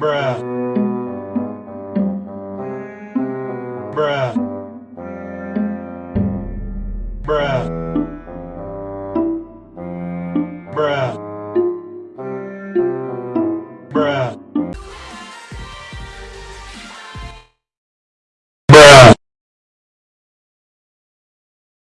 Bruh. Bruh. Bruh. Bruh. Bruh.